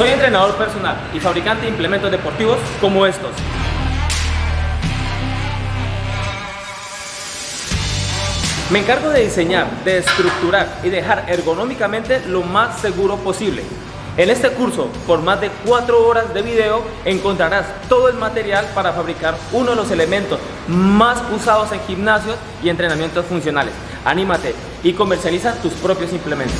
Soy entrenador personal y fabricante de implementos deportivos como estos. Me encargo de diseñar, de estructurar y dejar ergonómicamente lo más seguro posible. En este curso, por más de 4 horas de video, encontrarás todo el material para fabricar uno de los elementos más usados en gimnasios y entrenamientos funcionales. Anímate y comercializa tus propios implementos.